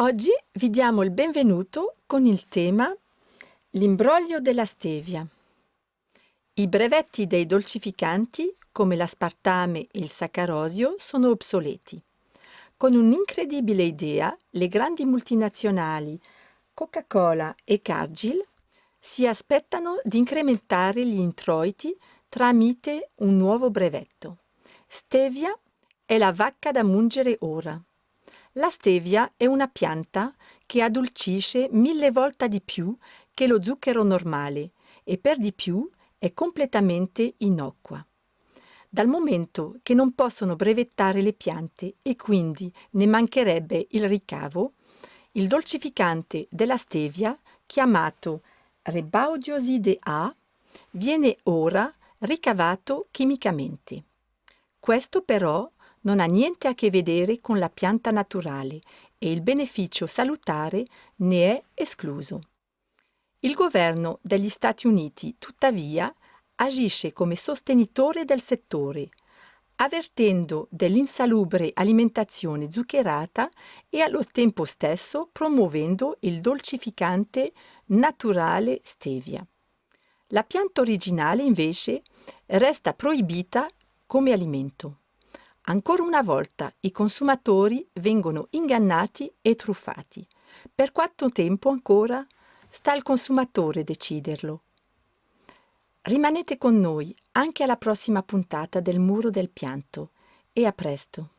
Oggi vi diamo il benvenuto con il tema L'imbroglio della stevia. I brevetti dei dolcificanti, come l'aspartame e il saccarosio, sono obsoleti. Con un'incredibile idea, le grandi multinazionali Coca-Cola e Cargill si aspettano di incrementare gli introiti tramite un nuovo brevetto. Stevia è la vacca da mungere ora. La stevia è una pianta che addolcisce mille volte di più che lo zucchero normale e per di più è completamente innocua. Dal momento che non possono brevettare le piante e quindi ne mancherebbe il ricavo, il dolcificante della stevia, chiamato Rebaudioside A, viene ora ricavato chimicamente. Questo però non ha niente a che vedere con la pianta naturale e il beneficio salutare ne è escluso. Il governo degli Stati Uniti, tuttavia, agisce come sostenitore del settore, avvertendo dell'insalubre alimentazione zuccherata e allo tempo stesso promuovendo il dolcificante naturale stevia. La pianta originale, invece, resta proibita come alimento. Ancora una volta i consumatori vengono ingannati e truffati. Per quanto tempo ancora? Sta al consumatore deciderlo. Rimanete con noi anche alla prossima puntata del Muro del Pianto e a presto.